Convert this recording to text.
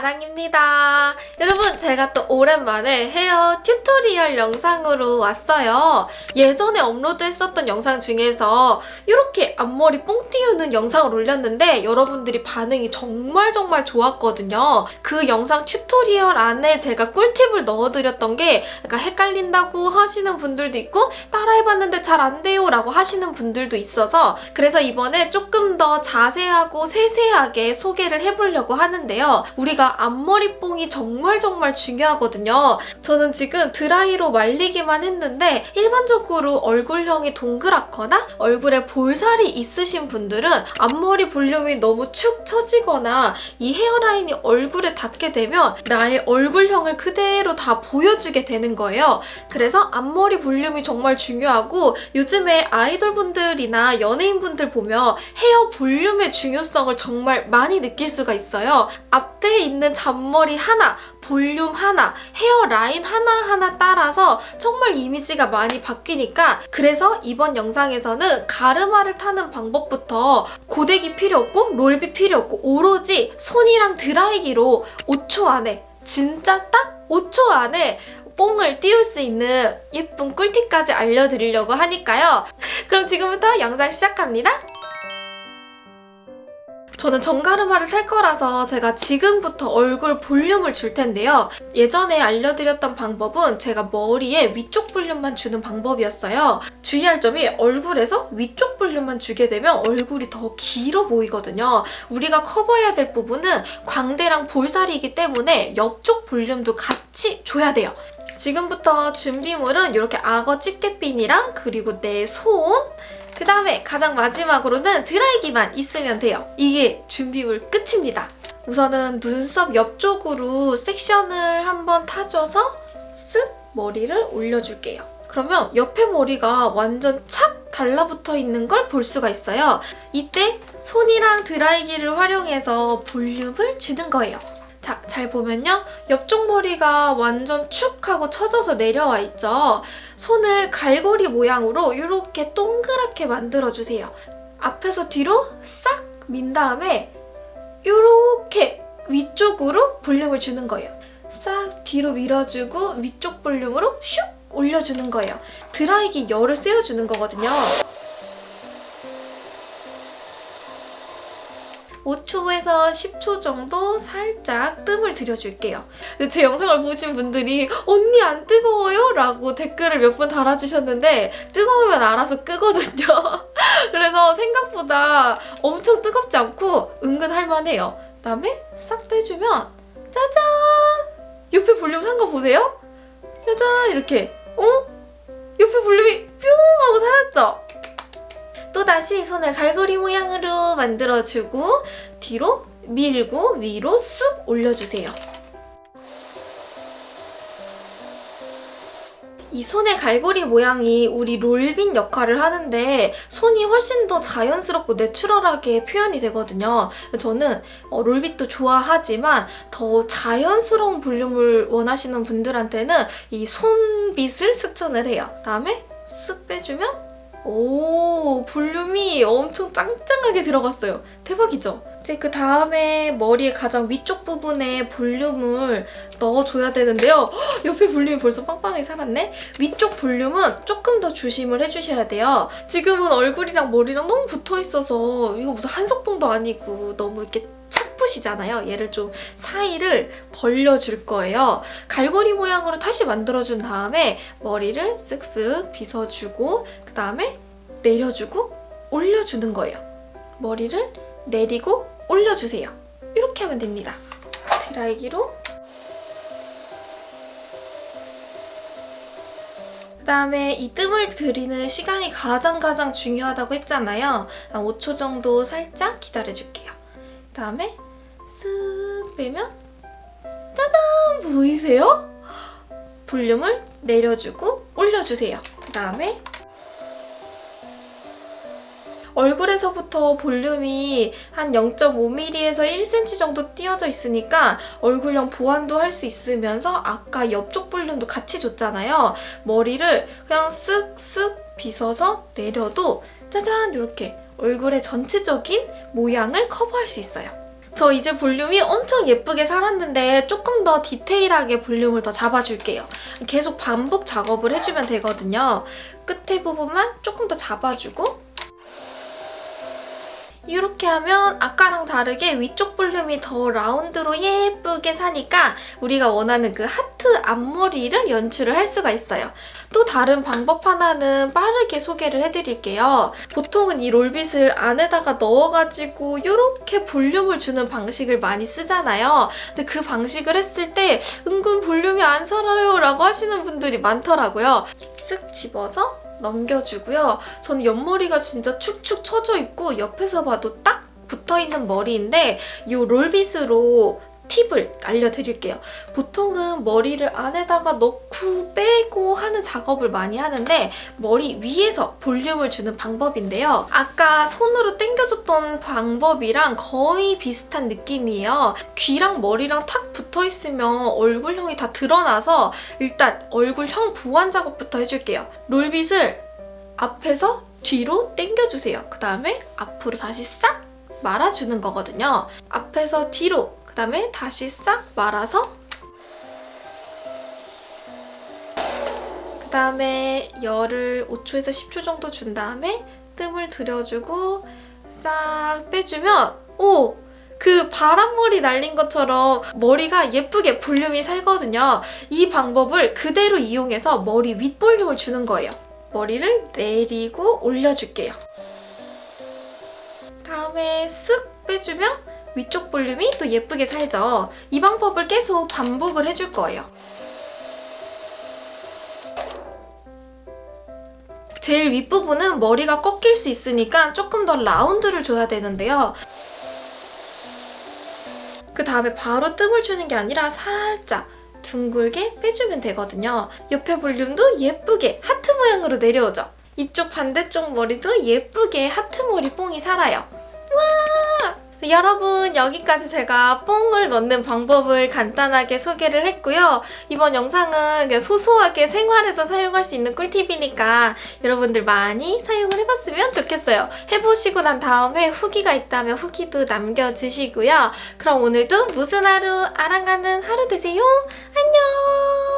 아랑입니다. 여러분 제가 또 오랜만에 hair tutorial 영상으로 왔어요. 예전에 업로드했었던 영상 중에서 이렇게 앞머리 뽕 띄우는 영상을 올렸는데 여러분들이 반응이 정말 정말 좋았거든요. 그 영상 tutorial 안에 제가 꿀팁을 넣어드렸던 게 약간 헷갈린다고 하시는 분들도 있고 따라해봤는데 잘 안 돼요 라고 하시는 분들도 있어서 그래서 이번에 조금 더 자세하고 세세하게 소개를 해보려고 하는데요. 우리가 앞머리 뽕이 정말 정말 중요하거든요. 저는 지금 드라이로 말리기만 했는데 일반적으로 얼굴형이 동그랗거나 얼굴에 볼살이 있으신 분들은 앞머리 볼륨이 너무 축 처지거나 이 헤어라인이 얼굴에 닿게 되면 나의 얼굴형을 그대로 다 보여주게 되는 거예요. 그래서 앞머리 볼륨이 정말 중요하고 요즘에 아이돌분들이나 연예인분들 보면 헤어 볼륨의 중요성을 정말 많이 느낄 수가 있어요. 앞에 있는 잔머리 하나, 볼륨 하나, 헤어라인 하나하나 따라서 정말 이미지가 많이 바뀌니까 그래서 이번 영상에서는 가르마를 타는 방법부터 고데기 필요 없고 롤비 필요 없고 오로지 손이랑 드라이기로 5초 안에 진짜 딱 5초 안에 뽕을 띄울 수 있는 예쁜 꿀팁까지 알려드리려고 하니까요. 그럼 지금부터 영상 시작합니다. 저는 정가르마를 살 거라서 제가 지금부터 얼굴 볼륨을 줄 텐데요. 예전에 알려드렸던 방법은 제가 머리에 위쪽 볼륨만 주는 방법이었어요. 주의할 점이 얼굴에서 위쪽 볼륨만 주게 되면 얼굴이 더 길어 보이거든요. 우리가 커버해야 될 부분은 광대랑 볼살이기 때문에 옆쪽 볼륨도 같이 줘야 돼요. 지금부터 준비물은 이렇게 악어 집게핀이랑 그리고 내 손, 그 다음에 가장 마지막으로는 드라이기만 있으면 돼요. 이게 준비물 끝입니다. 우선은 눈썹 옆쪽으로 섹션을 한번 타줘서 쓱 머리를 올려줄게요. 그러면 옆에 머리가 완전 착 달라붙어 있는 걸 볼 수가 있어요. 이때 손이랑 드라이기를 활용해서 볼륨을 주는 거예요. 자, 잘 보면요. 옆쪽 머리가 완전 축 하고 처져서 내려와 있죠. 손을 갈고리 모양으로 이렇게 동그랗게 만들어주세요. 앞에서 뒤로 싹 민 다음에 이렇게 위쪽으로 볼륨을 주는 거예요. 싹 뒤로 밀어주고 위쪽 볼륨으로 슉 올려주는 거예요. 드라이기 열을 쐬어주는 거거든요. 5초에서 10초 정도 살짝 뜸을 들여줄게요. 제 영상을 보신 분들이 언니 안 뜨거워요? 라고 댓글을 몇번 달아주셨는데 뜨거우면 알아서 끄거든요. 그래서 생각보다 엄청 뜨겁지 않고 은근 할만해요. 그다음에 싹 빼주면 짜잔! 옆에 볼륨 산 거 보세요? 짜잔! 이렇게 어? 옆에 볼륨이? 또다시 손을 갈고리 모양으로 만들어주고 뒤로 밀고 위로 쑥 올려주세요. 이 손의 갈고리 모양이 우리 롤빈 역할을 하는데 손이 훨씬 더 자연스럽고 내추럴하게 표현이 되거든요. 저는 어, 롤빗도 좋아하지만 더 자연스러운 볼륨을 원하시는 분들한테는 이 손빗을 추천을 해요. 다음에 쓱 빼주면 오 볼륨이 엄청 짱짱하게 들어갔어요. 대박이죠? 이제 그 다음에 머리의 가장 위쪽 부분에 볼륨을 넣어줘야 되는데요. 헉, 옆에 볼륨이 벌써 빵빵하게 살았네? 위쪽 볼륨은 조금 더 조심을 해주셔야 돼요. 지금은 얼굴이랑 머리랑 너무 붙어있어서 이거 무슨 한석봉도 아니고 너무 이렇게 착붙이잖아요. 얘를 좀 사이를 벌려줄 거예요. 갈고리 모양으로 다시 만들어준 다음에 머리를 쓱쓱 빗어주고 그 다음에 내려주고 올려주는 거예요. 머리를 내리고 올려주세요. 이렇게 하면 됩니다. 드라이기로 그 다음에 이 뜸을 그리는 시간이 가장 가장 중요하다고 했잖아요. 5초 정도 살짝 기다려줄게요. 그 다음에 쓱 빼면 짜잔! 보이세요? 볼륨을 내려주고 올려주세요. 그 다음에 얼굴에서부터 볼륨이 한 0.5mm에서 1cm 정도 띄어져 있으니까 얼굴형 보완도 할 수 있으면서 아까 옆쪽 볼륨도 같이 줬잖아요. 머리를 그냥 쓱쓱 빗어서 내려도 짜잔 이렇게 얼굴의 전체적인 모양을 커버할 수 있어요. 저 이제 볼륨이 엄청 예쁘게 살았는데 조금 더 디테일하게 볼륨을 더 잡아줄게요. 계속 반복 작업을 해주면 되거든요. 끝에 부분만 조금 더 잡아주고 이렇게 하면 아까랑 다르게 위쪽 볼륨이 더 라운드로 예쁘게 사니까 우리가 원하는 그 하트 앞머리를 연출을 할 수가 있어요. 또 다른 방법 하나는 빠르게 소개를 해드릴게요. 보통은 이 롤빗을 안에다가 넣어가지고 이렇게 볼륨을 주는 방식을 많이 쓰잖아요. 근데 그 방식을 했을 때 은근 볼륨이 안 살아요 라고 하시는 분들이 많더라고요. 쓱 집어서 넘겨주고요. 저는 옆머리가 진짜 축축 처져 있고 옆에서 봐도 딱 붙어있는 머리인데 이 롤빗으로 팁을 알려드릴게요. 보통은 머리를 안에다가 넣고 빼고 하는 작업을 많이 하는데 머리 위에서 볼륨을 주는 방법인데요. 아까 손으로 당겨줬던 방법이랑 거의 비슷한 느낌이에요. 귀랑 머리랑 탁 붙어있으면 얼굴형이 다 드러나서 일단 얼굴형 보완 작업부터 해줄게요. 롤빗을 앞에서 뒤로 당겨주세요. 그 다음에 앞으로 다시 싹 말아주는 거거든요. 앞에서 뒤로 그 다음에 다시 싹 말아서 그 다음에 열을 5초에서 10초 정도 준 다음에 뜸을 들여주고 싹 빼주면 오! 그 바람머리 날린 것처럼 머리가 예쁘게 볼륨이 살거든요. 이 방법을 그대로 이용해서 머리 윗볼륨을 주는 거예요. 머리를 내리고 올려줄게요. 다음에 쓱 빼주면 위쪽 볼륨이 또 예쁘게 살죠. 이 방법을 계속 반복을 해줄 거예요. 제일 윗부분은 머리가 꺾일 수 있으니까 조금 더 라운드를 줘야 되는데요. 그 다음에 바로 뜸을 주는 게 아니라 살짝 둥글게 빼주면 되거든요. 옆에 볼륨도 예쁘게 하트 모양으로 내려오죠. 이쪽 반대쪽 머리도 예쁘게 하트 머리 뽕이 살아요. 와! 여러분 여기까지 제가 뽕을 넣는 방법을 간단하게 소개를 했고요. 이번 영상은 소소하게 생활에서 사용할 수 있는 꿀팁이니까 여러분들 많이 사용을 해봤으면 좋겠어요. 해보시고 난 다음에 후기가 있다면 후기도 남겨주시고요. 그럼 오늘도 무슨 하루 아랑가는 하루 되세요. 안녕!